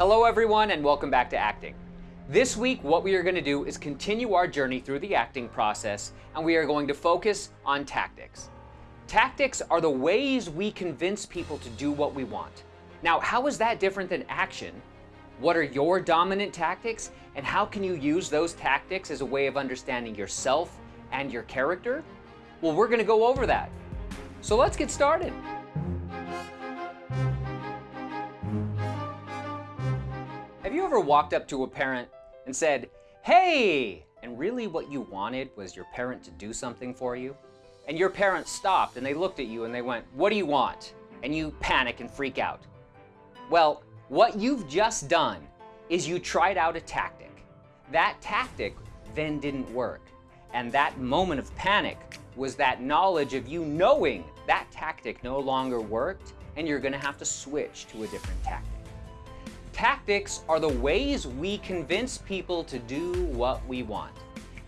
Hello everyone and welcome back to acting. This week what we are going to do is continue our journey through the acting process and we are going to focus on tactics. Tactics are the ways we convince people to do what we want. Now how is that different than action? What are your dominant tactics and how can you use those tactics as a way of understanding yourself and your character? Well we're going to go over that. So let's get started. Ever walked up to a parent and said, hey, and really what you wanted was your parent to do something for you? And your parent stopped and they looked at you and they went, what do you want? And you panic and freak out. Well, what you've just done is you tried out a tactic. That tactic then didn't work. And that moment of panic was that knowledge of you knowing that tactic no longer worked and you're gonna have to switch to a different tactic. Tactics are the ways we convince people to do what we want.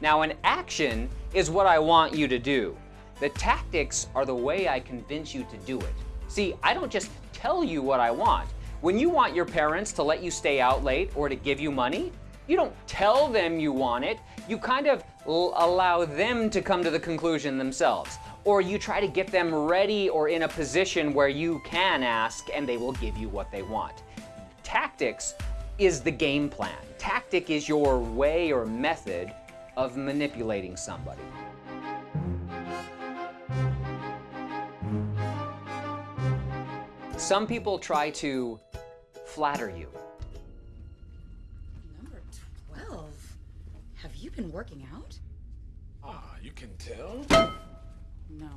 Now an action is what I want you to do. The tactics are the way I convince you to do it. See, I don't just tell you what I want. When you want your parents to let you stay out late or to give you money, you don't tell them you want it. You kind of allow them to come to the conclusion themselves. Or you try to get them ready or in a position where you can ask and they will give you what they want. Tactics is the game plan. Tactic is your way or method of manipulating somebody. Some people try to flatter you. Number 12. Have you been working out? Ah, you can tell? No.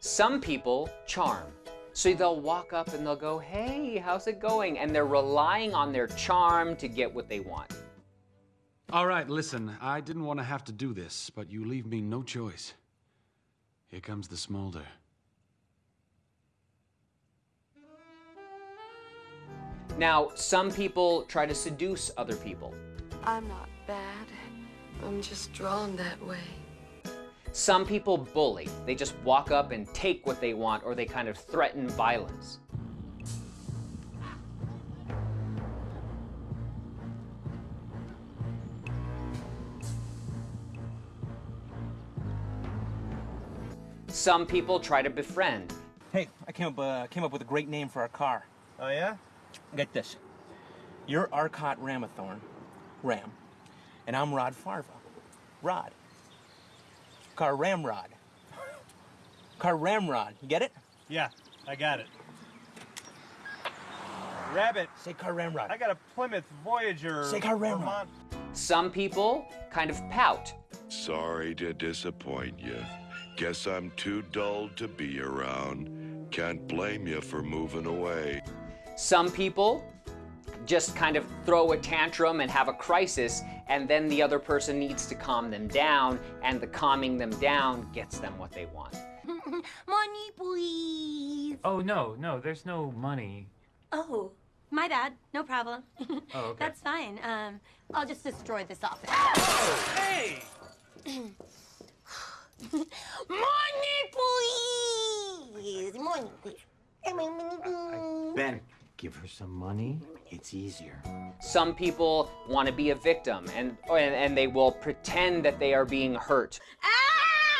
Some people charm. So they'll walk up and they'll go, hey, how's it going? And they're relying on their charm to get what they want. All right, listen, I didn't want to have to do this, but you leave me no choice. Here comes the smolder. Now, some people try to seduce other people. I'm not bad. I'm just drawn that way. Some people bully. They just walk up and take what they want or they kind of threaten violence. Some people try to befriend. Hey, I came up, uh, came up with a great name for our car. Oh, yeah? Get this. You're Arcot Ramathorn, Ram, and I'm Rod Farva, Rod. Car Ramrod. Car Ramrod. You get it? Yeah, I got it. Rabbit. Say Car Ramrod. I got a Plymouth Voyager. Say Car Ramrod. Vermont. Some people kind of pout. Sorry to disappoint you. Guess I'm too dull to be around. Can't blame you for moving away. Some people just kind of throw a tantrum and have a crisis and then the other person needs to calm them down and the calming them down gets them what they want. money, please. Oh, no, no, there's no money. Oh, my bad. No problem. Oh, okay. That's fine. Um, I'll just destroy this office. Hey! money, please. Money, please. Ben, give her some money. It's easier. Some people want to be a victim and, and, and they will pretend that they are being hurt. Ah!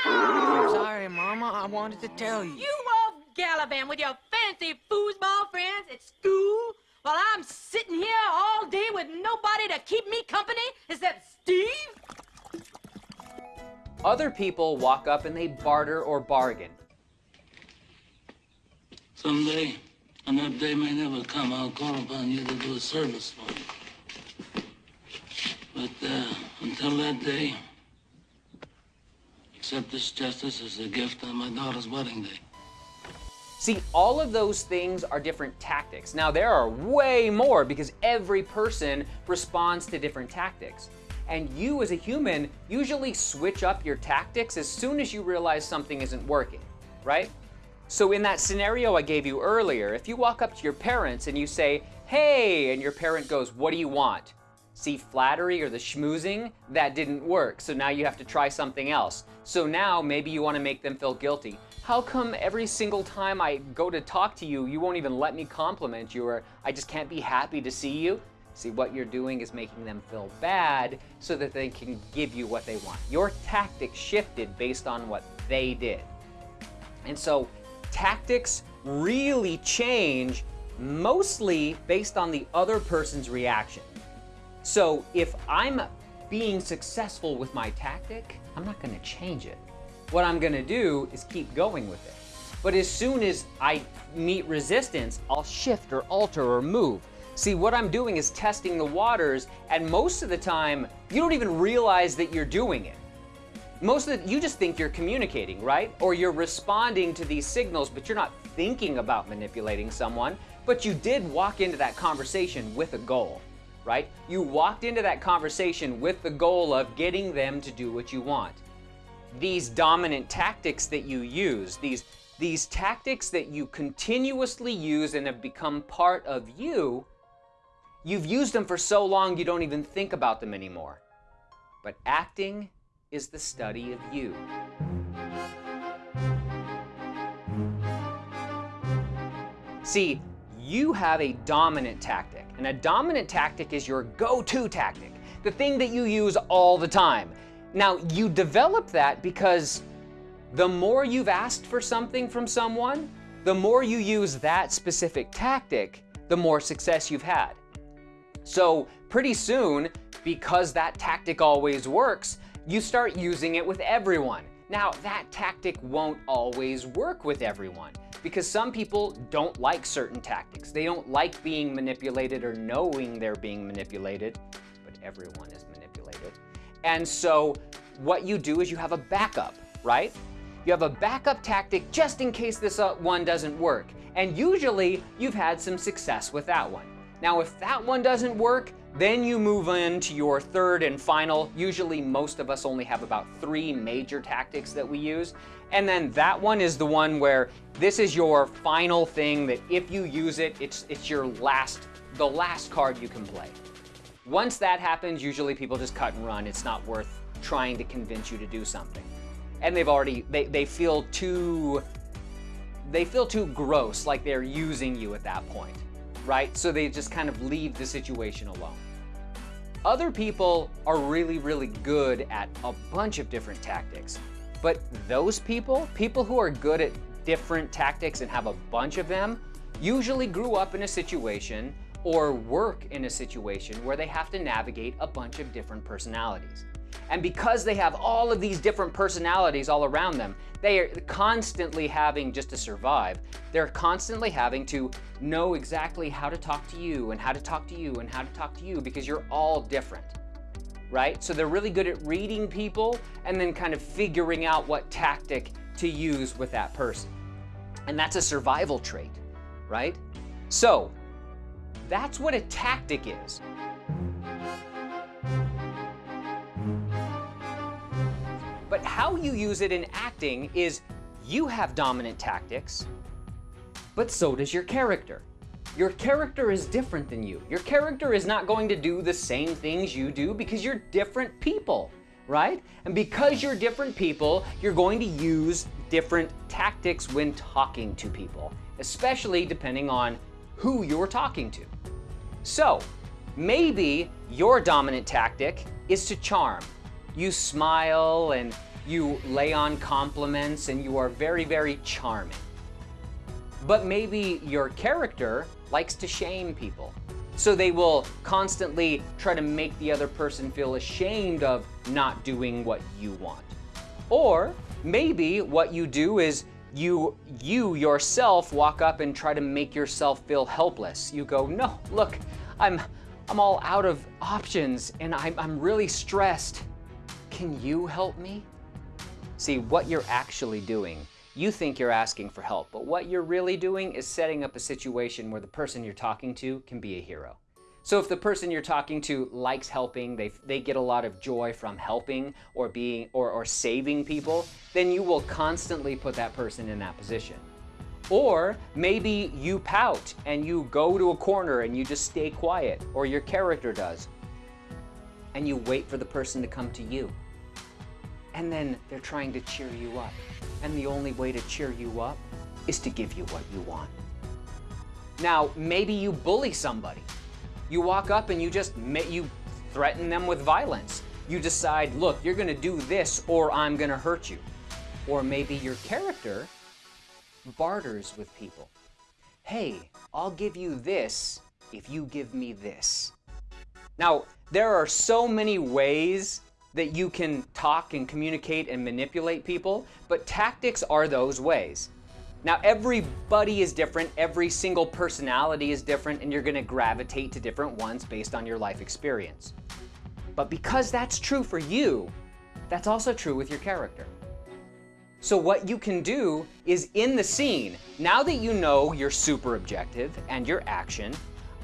I'm sorry, Mama. I wanted to tell you. You off gallivant with your fancy foosball friends at school while I'm sitting here all day with nobody to keep me company except Steve? Other people walk up and they barter or bargain. Someday, and that day may never come, I'll call upon you to do a service for me. But uh, until that day, accept this justice as a gift on my daughter's wedding day. See, all of those things are different tactics. Now, there are way more because every person responds to different tactics. And you as a human usually switch up your tactics as soon as you realize something isn't working, right? So in that scenario I gave you earlier, if you walk up to your parents and you say, hey, and your parent goes, what do you want? See, flattery or the schmoozing, that didn't work. So now you have to try something else. So now maybe you want to make them feel guilty. How come every single time I go to talk to you, you won't even let me compliment you or I just can't be happy to see you? See, what you're doing is making them feel bad so that they can give you what they want. Your tactic shifted based on what they did. And so tactics really change mostly based on the other person's reaction. So if I'm being successful with my tactic, I'm not gonna change it. What I'm gonna do is keep going with it. But as soon as I meet resistance, I'll shift or alter or move. See, what I'm doing is testing the waters, and most of the time, you don't even realize that you're doing it. Most of the, you just think you're communicating, right? Or you're responding to these signals, but you're not thinking about manipulating someone, but you did walk into that conversation with a goal right? You walked into that conversation with the goal of getting them to do what you want. These dominant tactics that you use, these, these tactics that you continuously use and have become part of you, you've used them for so long you don't even think about them anymore. But acting is the study of you. See, you have a dominant tactic. And a dominant tactic is your go-to tactic, the thing that you use all the time. Now, you develop that because the more you've asked for something from someone, the more you use that specific tactic, the more success you've had. So pretty soon, because that tactic always works, you start using it with everyone. Now, that tactic won't always work with everyone because some people don't like certain tactics. They don't like being manipulated or knowing they're being manipulated, but everyone is manipulated. And so what you do is you have a backup, right? You have a backup tactic just in case this uh, one doesn't work. And usually you've had some success with that one. Now, if that one doesn't work, then you move into your third and final. Usually most of us only have about three major tactics that we use. And then that one is the one where this is your final thing that if you use it, it's, it's your last, the last card you can play. Once that happens, usually people just cut and run. It's not worth trying to convince you to do something. And they've already, they, they feel too, they feel too gross, like they're using you at that point, right? So they just kind of leave the situation alone. Other people are really, really good at a bunch of different tactics. But those people, people who are good at different tactics and have a bunch of them, usually grew up in a situation or work in a situation where they have to navigate a bunch of different personalities. And because they have all of these different personalities all around them, they are constantly having, just to survive, they're constantly having to know exactly how to talk to you and how to talk to you and how to talk to you because you're all different right? So they're really good at reading people and then kind of figuring out what tactic to use with that person. And that's a survival trait, right? So that's what a tactic is. But how you use it in acting is you have dominant tactics, but so does your character. Your character is different than you. Your character is not going to do the same things you do because you're different people, right? And because you're different people, you're going to use different tactics when talking to people, especially depending on who you're talking to. So, maybe your dominant tactic is to charm. You smile and you lay on compliments and you are very, very charming. But maybe your character likes to shame people. So they will constantly try to make the other person feel ashamed of not doing what you want. Or maybe what you do is you, you yourself walk up and try to make yourself feel helpless. You go, no, look, I'm, I'm all out of options and I'm, I'm really stressed. Can you help me? See, what you're actually doing you think you're asking for help, but what you're really doing is setting up a situation where the person you're talking to can be a hero. So if the person you're talking to likes helping, they, they get a lot of joy from helping or being or, or saving people, then you will constantly put that person in that position. Or maybe you pout and you go to a corner and you just stay quiet, or your character does. and you wait for the person to come to you. And then they're trying to cheer you up. And the only way to cheer you up is to give you what you want. Now, maybe you bully somebody. You walk up and you just you threaten them with violence. You decide, look, you're to do this or I'm to hurt you. Or maybe your character barters with people. Hey, I'll give you this if you give me this. Now, there are so many ways that you can talk and communicate and manipulate people, but tactics are those ways. Now, everybody is different, every single personality is different, and you're gonna gravitate to different ones based on your life experience. But because that's true for you, that's also true with your character. So what you can do is in the scene, now that you know your super objective and your action,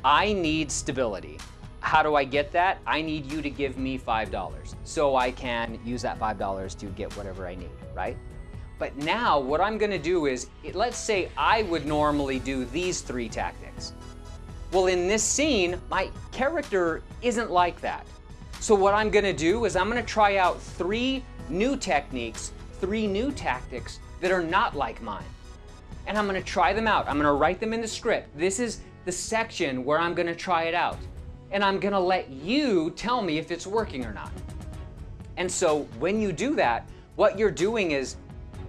I need stability. How do I get that? I need you to give me $5 so I can use that $5 to get whatever I need, right? But now what I'm gonna do is, let's say I would normally do these three tactics. Well, in this scene, my character isn't like that. So what I'm gonna do is I'm gonna try out three new techniques, three new tactics that are not like mine. And I'm gonna try them out. I'm gonna write them in the script. This is the section where I'm gonna try it out and I'm gonna let you tell me if it's working or not. And so when you do that, what you're doing is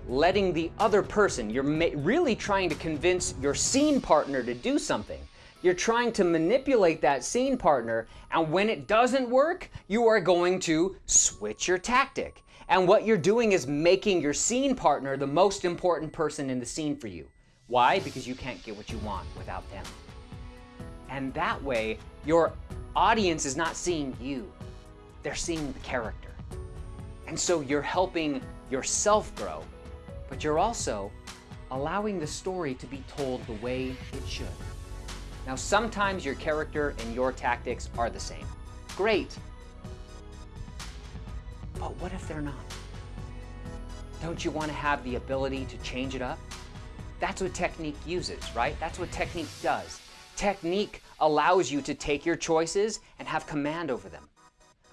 letting the other person, you're really trying to convince your scene partner to do something. You're trying to manipulate that scene partner, and when it doesn't work, you are going to switch your tactic. And what you're doing is making your scene partner the most important person in the scene for you. Why? Because you can't get what you want without them. And that way, your audience is not seeing you, they're seeing the character. And so you're helping yourself grow, but you're also allowing the story to be told the way it should. Now, sometimes your character and your tactics are the same. Great. But what if they're not? Don't you want to have the ability to change it up? That's what technique uses, right? That's what technique does. Technique allows you to take your choices and have command over them.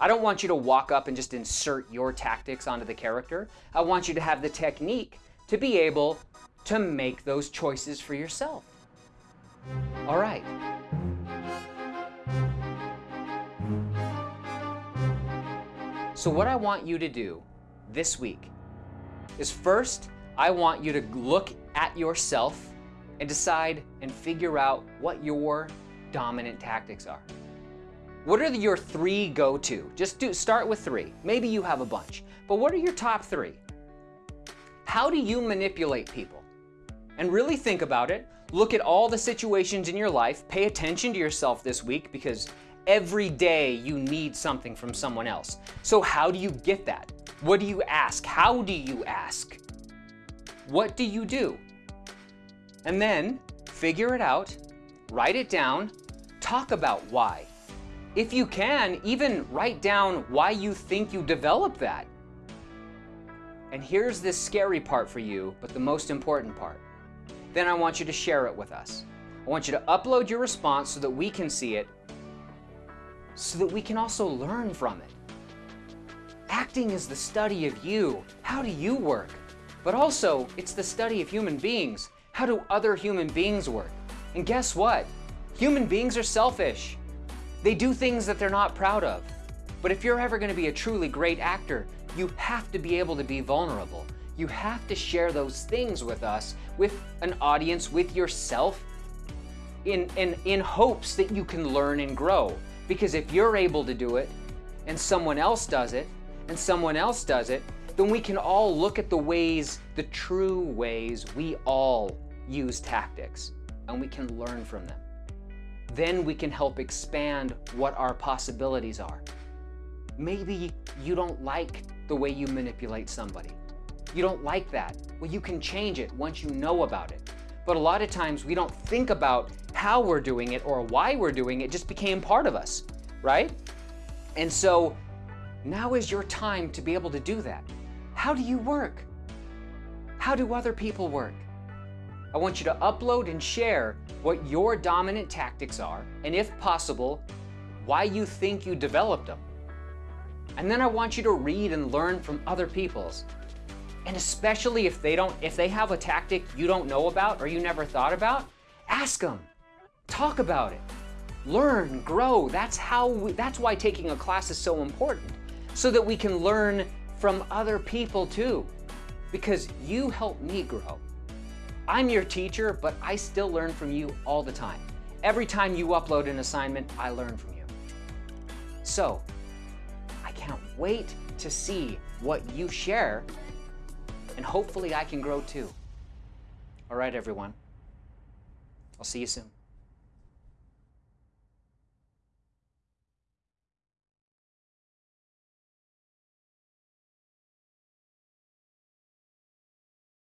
I don't want you to walk up and just insert your tactics onto the character. I want you to have the technique to be able to make those choices for yourself. All right. So what I want you to do this week is first, I want you to look at yourself and decide and figure out what your dominant tactics are. What are your three go-to? Just do start with three. Maybe you have a bunch, but what are your top three? How do you manipulate people? And really think about it. Look at all the situations in your life. Pay attention to yourself this week because every day you need something from someone else. So how do you get that? What do you ask? How do you ask? What do you do? And then figure it out, write it down, talk about why. If you can, even write down why you think you developed that. And here's this scary part for you, but the most important part. Then I want you to share it with us. I want you to upload your response so that we can see it, so that we can also learn from it. Acting is the study of you. How do you work? But also, it's the study of human beings. How do other human beings work? And guess what? Human beings are selfish. They do things that they're not proud of. But if you're ever going to be a truly great actor, you have to be able to be vulnerable. You have to share those things with us, with an audience, with yourself, in, in, in hopes that you can learn and grow. Because if you're able to do it, and someone else does it, and someone else does it, then we can all look at the ways, the true ways we all use tactics, and we can learn from them. Then we can help expand what our possibilities are. Maybe you don't like the way you manipulate somebody. You don't like that. Well, you can change it once you know about it. But a lot of times we don't think about how we're doing it or why we're doing it, it just became part of us, right? And so now is your time to be able to do that. How do you work? How do other people work? I want you to upload and share what your dominant tactics are, and if possible, why you think you developed them. And then I want you to read and learn from other people's. And especially if they don't if they have a tactic you don't know about or you never thought about, ask them. Talk about it. Learn, grow. That's how we, that's why taking a class is so important. So that we can learn from other people too. Because you help me grow. I'm your teacher, but I still learn from you all the time. Every time you upload an assignment, I learn from you. So, I can't wait to see what you share, and hopefully I can grow too. All right, everyone. I'll see you soon.